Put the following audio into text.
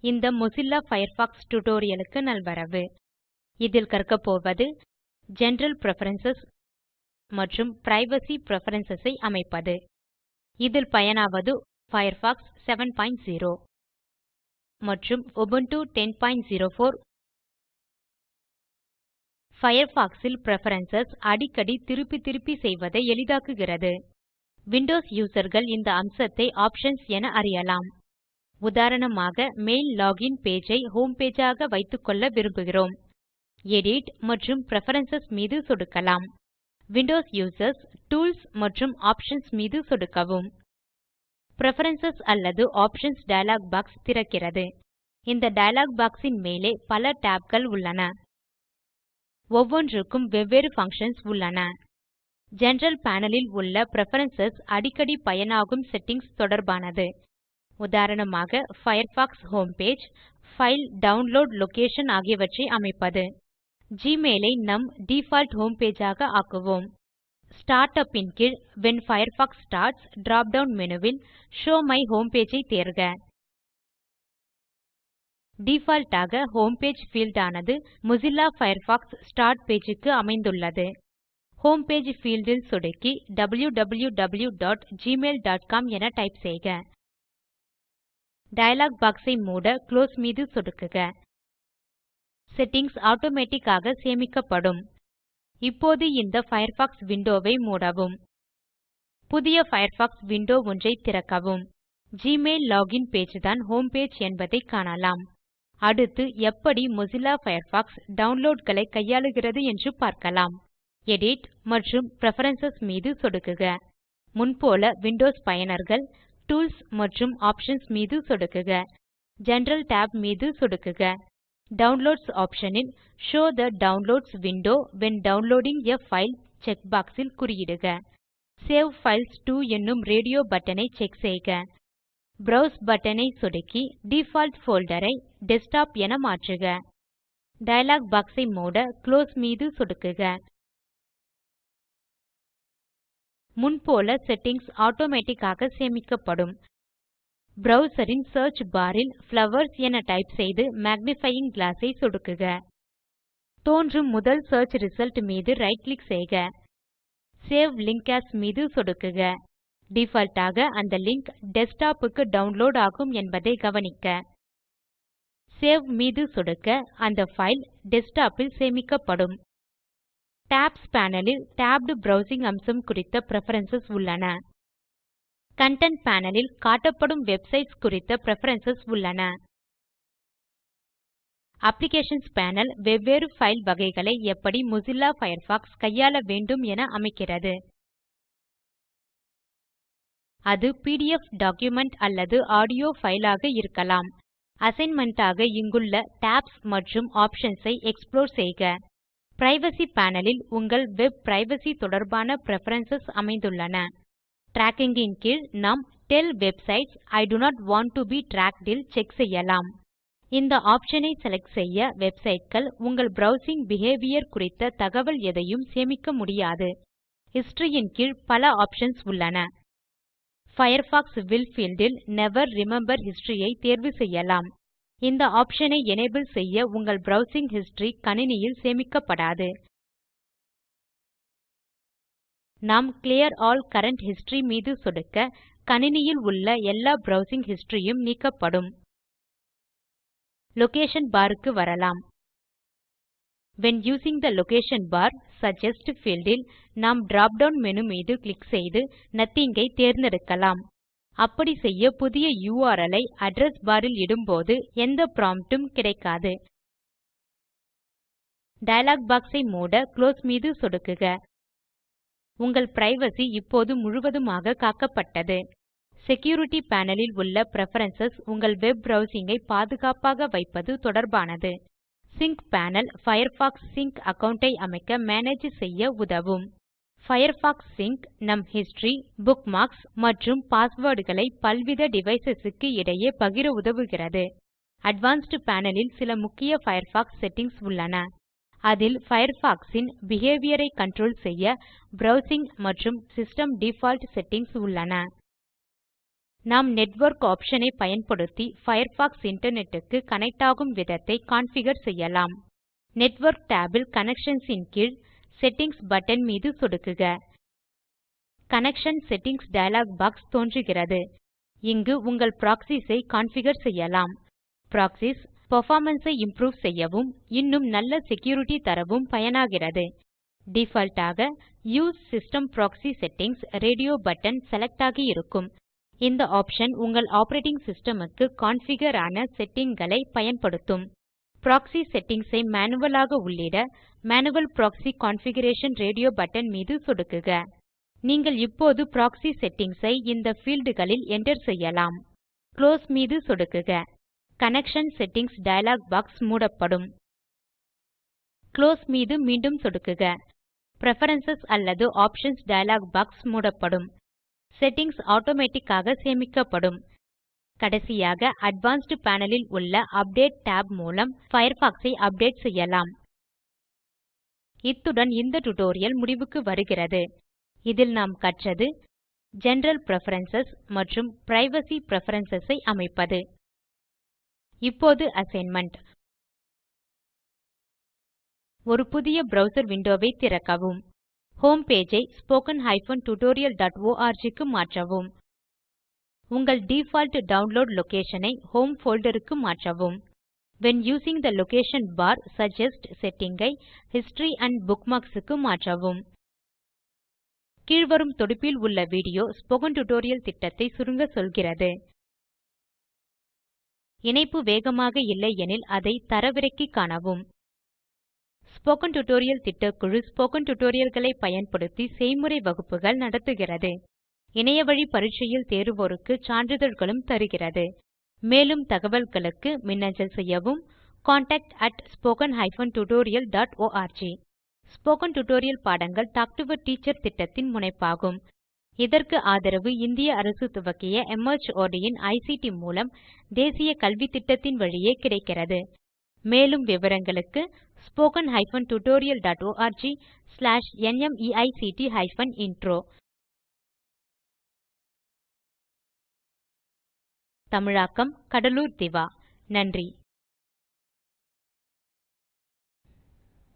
இந்த Mozilla Firefox டுடோரியலுக்கு நல்வரவு. இதில் கற்கப்போவது போவது ஜெனரல் மற்றும் பிரைவசி Preferences ஐ அமைப்பது. இதில் பயனாவது Firefox 70 மற்றும் Ubuntu 1004 Firefox ல் பிரெஃபரன்ஸ் அடிக்கடி திருப்பி திருப்பி செய்வதை எளிதாக்குகிறது. விண்டோஸ் யூசர்கள் இந்த அம்சத்தை ஆப்ஷன்ஸ் என அறியலாம். உதாரணமாக மெயில் லாகின் பேஜ் ஐ ஹோம் பேஜ் ஆக வைத்துக்கொள்ள விரும்புகிறோம். எடிட் மற்றும் பிரெஃபரன்ஸ் மீது சொடுக்கலாம். விண்டோஸ் யூசர்ஸ் டூல்ஸ் மற்றும் ஆப்ஷன்ஸ் மீது சொடுக்கவும். பிரெஃபரன்ஸ் அல்லது ஆப்ஷன்ஸ் டயலாக் பாக்ஸ் திறக்கிறது. இந்த டயலாக் பாக்ஸின் மேலே பல tabகள் உள்ளன. ஒவ்வொன்றுக்கும் வெவ்வேறு பங்ஷன்ஸ் உள்ளன. ஜெனரல் பேனலில் உள்ள பிரெஃபரன்ஸ் அடிக்கடி பயனாகும் செட்டிங்ஸ் தொடர்பானது. உதாரணமாக Firefox home page download download location ஆகியவற்றை அமைப்பது. ஜிமெயில் ஐ நம் default ஹோம் ஆக ஆக்குவோம். Startup இன் கீழ் when Firefox starts drop down மெனுவில் Show My my home page ஐ தேர்க. டிஃபால்ட் ஆக ஹோம் பேஜ் ஆனது Mozilla Firefox ஸ்டார்ட் பேஜ் க்கு அமைந்துள்ளது. ஹோம் பேஜ் பீல்ட் சொடுக்கி wwwgmailcom என டைப் செய்க. டயலாக் பாக்ஸ் ஐ மூட குளோஸ் மீது சொடுக்குக. செட்டிங்ஸ் ஆட்டோமேட்டிக் ஆக சேமிக்கப்படும். இப்போது இந்த பயர்ஃபாக்ஸ் விண்டோ ஐ மூடவும். புதிய பயர்ஃபாக்ஸ் விண்டோ ஒன்றை திறக்கவும். ஜிமெயில் லோகின் பேஜ் தான் ஹோம் பேஜ் என்பதை காணலாம். அடுத்து எப்படி மொசில்லா பயர்ஃபாக்ஸ் டவுன்லோட் களை கையாளுகிறது என்று பார்க்கலாம். எடிட் மற்றும் பிரெஃபரன்ஸ் மீது சொடுக்குக. முன்போல விண்டோஸ் பயனர்கள் டூல்ஸ் மற்றும் ஆப்ஷன்ஸ் மீது சொடுக்குக. ஜெனரல் tab மீது சொடுக்குக. டவுன்லோட்ஸ் ஆப்ஷனில் ல் show downloads window when downloading a file check box ல் குறியிடுக. சேவ் பைல்ஸ் டோ என்னும் ரேடியோ பட்டனை செக் செய்க. ப்ரோவ்ஸ் பட்டனை சொடுக்கி டிஃபால்ட் போல்டர் ஐ டெஸ்க்டாப் என மாற்றுக. டயலாக் பாக்ஸ் ஐ மூட குளோஸ் மீது சொடுக்குக. முன்போல செட்டிங்ஸ் ஆட்டோமேட்டிக்காக சேமிக்கப்படும். ப்ரவ்சர் ன் சியர்ச் பார் என டைப் செய்து மேக்னிஃபையிங் கிளாஸ் ஐ சொடுக்குக. தோன்றும் முதல் சியர்ச் ரிசல்ட் மீது ரைட் கிளிக் செய்க. சேவ் லிங்க் ஏஎஸ் மீது சொடுக்குக. டிஃபால்ட் ஆக அந்த லிங்க் டெஸ்க்டாப் க்கு டவுன்லோட் ஆகும் என்பதை கவனிக்க. சேவ் மீது சொடுக்க அந்த பைல் டெஸ்க்டாப் ல் சேமிக்கப்படும். டாப்ஸ் பேனல் ல் டேப்ட் ப்ரவ்சிங் அம்சம் குறித்த பிரெஃபரன்ஸ் உள்ளன. கன்டென்ட் பேனல் ல் காட்டப்படும் வெப்சைட்ஸ் குறித்த பிரெஃபரன்ஸ் உள்ளன. அப்ளிகேஷன்ஸ் பேனல் வெவ்வேறு ஃபைல் வகைகளை எப்படி மொசில்லா பயர்ஃபாக்ஸ் கையாள வேண்டும் என அமைக்கிறது. அது பிடிஎஃப் டாக்குமென்ட் அல்லது ஆடியோ ஃபைலாக இருக்கலாம். அசைன்மென்ட் ஆக இங்குள்ள டாப்ஸ் மற்றும் ஆப்ஷன்ஸ் ஐ எக்ஸ்புளோர் செய்க. பிரைவசி பேனல் ல் உங்கள் வெப் பிரைவசி தொடர்பான பிரெஃபரன்ஸ் அமைந்துள்ளன. ட்ராக்கிங் ன் கீழ் நாம் tell websites I do not want to be tracked ல் செக் செய்யலாம். இந்த ஆப்ஷன் ஐ செலக்ட் செய்ய வெப்சைட்கள் உங்கள் ப்ரவ்சிங் பிஹேவியர் குறித்த தகவல் எதையும் சேமிக்க முடியாது. ஹிஸ்டரி ன் கீழ் பல ஆப்ஷன்ஸ் உள்ளன. பயர்ஃபாக்ஸ் வில் பீல்ட் ல் நெவர் ரிமெம்பர் ஹிஸ்டரி ஐ தேர்வு செய்யலாம். இந்த ஆப்ஷனை ஐ செய்ய உங்கள் browsing history கணினியில் சேமிக்கப்படாது. நாம் கிளியர் ஆல் கரண்ட் History மீது சொடுக்க கணினியில் உள்ள எல்லா browsing historyயும் நீக்கப்படும். லொகேஷன் பார் க்கு வரலாம். When using the location bar suggest fieldல் நாம் டிராப் டவுன் menu மீது கிளிக் செய்து நாத்திங் ஐ தேர்ந்தெடுக்கலாம். அப்படி செய்ய புதிய யுஆர்எல் ஐ அட்ரெஸ் பார் ல் இடும்போது எந்த ப்ராம்ப்ட் உம் கிடைக்காது. டயலாக் பாக்ஸ் ஐ மூட குளோஸ் மீது சொடுக்குக. உங்கள் பிரைவசி இப்போது முழுவதுமாக காக்கப்பட்டது. செக்யூரிட்டி பேனல் ல் உள்ள பிரெஃபரன்ஸ் உங்கள் வெப் ப்ரவ்சிங் ஐ பாதுகாப்பாக வைப்பது தொடர்பானது. Sync panel Firefox sync account ஐ அமைக்க மேனேஜ் செய்ய உதவும். பயர்ஃபாக்ஸ் சிங்க் நம் ஹிஸ்டரி புக்மார்க்ஸ் மற்றும் பாஸ்வேர்டுகளை பல்வித டிவைஸ் க்கு இடையே பகிர உதவுகிறது. அட்வான்ஸ்ட் பேனல் ல் சில முக்கிய பயர்ஃபாக்ஸ் செட்டிங்ஸ் உள்ளன. அதில் பயர்ஃபாக்ஸ் ன் பிஹேவியர் ஐ கன்ட்ரோல் செய்ய ப்ரவ்சிங் மற்றும் சிஸ்டம் டிஃபால்ட் செட்டிங்ஸ் உள்ளன. நாம் நெட்வொர்க் ஆப்ஷன் ஐ பயன்படுத்தி பயர்ஃபாக்ஸ் இன்டர்நெட் க்கு கனெக்ட் ஆகும் விதத்தை கான்ஃபிகர் செய்யலாம். நெட்வொர்க் tab இல் கனெக்ஷன்ஸ் ன் கீழ் செட்டிங்ஸ் பட்டன் மீது சொடுக்குக. கனெக்ஷன் செட்டிங்ஸ் டயலாக் பாக்ஸ் தோன்றுகிறது. இங்கு உங்கள் ப்ராக்ஸிஸ் ஐ கான்ஃபிகர் செய்யலாம். ப்ராக்ஸிஸ் பெர்ஃபார்மன்ஸ் ஐ இம்ப்ரூவ் செய்யவும் இன்னும் நல்ல செக்யூரிட்டி தரவும் பயனாகிறது. டிஃபால்ட் ஆக use system proxy settings radio button select ஆகி இருக்கும். இந்த ஆப்ஷன் உங்கள் ஆப்பரேட்டிங் சிஸ்டம் க்கு கான்ஃபிகர் ஆன செட்டிங் களை பயன்படுத்தும். ப்ராக்ஸி செட்டிங்ஸ் ஐ மேனுவல் ஆக உள்ளிட manual proxy configuration radio button மீது சொடுக்குக. நீங்கள் இப்போது ப்ராக்ஸி செட்டிங்ஸ் ஐ இந்த ஃபீல்ட் களில் enter செய்யலாம். குளோஸ் மீது சொடுக்குக. கனெக்ஷன் செட்டிங்ஸ் டயலாக் பாக்ஸ் மூடப்படும். குளோஸ் மீது மீண்டும் சொடுக்குக. பிரெஃபரன்ஸ் அல்லது ஆப்ஷன்ஸ் டயலாக் பாக்ஸ் மூடப்படும். செட்டிங்ஸ் ஆட்டோமேட்டிக் ஆக சேமிக்கப்படும். கடைசியாக அட்வான்ஸ்ட் பேனல் ல் உள்ள அப்டேட் tab மூலம் பயர்ஃபாக்ஸ் ஐ அப்டேட் செய்யலாம். இத்துடன் இந்த டியூட்டோரியல் முடிவுக்கு வருகிறது. இதில் நாம் கற்றது ஜெனரல் பிரெஃபரன்ஸ் மற்றும் பிரைவசி பிரெஃபரன்ஸ் ஐ அமைப்பது. இப்போது அசைன்மென்ட் ஒரு புதிய ப்ரவ்சர் விண்டோ ஐ திறக்கவும். ஹோம் பேஜ் ஐ spoken tutorialஆர்க் க்கு மாற்றவும். உங்கள் டிஃபால்ட் டவுன்லோட் லொகேஷன் ஐ ஹோம் folder க்கு மாற்றவும். When using the location bar suggest setting ஐ History and Bookmarks க்கு மாற்றவும். கீழ்வரும் தொடுப்பில் உள்ள வீடியோ ஸ்போக்கன் டியூட்டோரியல் திட்டத்தை சுருங்க சொல்கிறது. இணைப்பு வேகமாக இல்லை எனில் அதை தரவிறக்கி காணவும். ஸ்போக்கன் டியூட்டோரியல் திட்டக்குழு ஸ்போக்கன் tutorialகளை பயன்படுத்தி செய்முறை வகுப்புகள் நடத்துகிறது. இணையவழி பரீட்சையில் தேர்வோருக்கு சான்றிதழ்களும் தருகிறது. மேலும் தகவல்களுக்கு மின்னஞ்சல் செய்யவும் contactspoken tutorialorg ஸ்போக்கன் டியூட்டோரியல் பாடங்கள் டாக் டு எ டீச்சர் திட்டத்தின் முனைப்பாகும். இதற்கு ஆதரவு இந்திய அரசு துவக்கிய MHRD இன் ஐசிடி மூலம் தேசிய கல்வித்திட்டத்தின் வழியே கிடைக்கிறது. மேலும் விவரங்களுக்கு spoken hyphen tutorial dot slash நிமைக்ட் ஹைபன் இன்ட்ரோ தமிழாக்கம் கடலூர் திவா. நன்றி.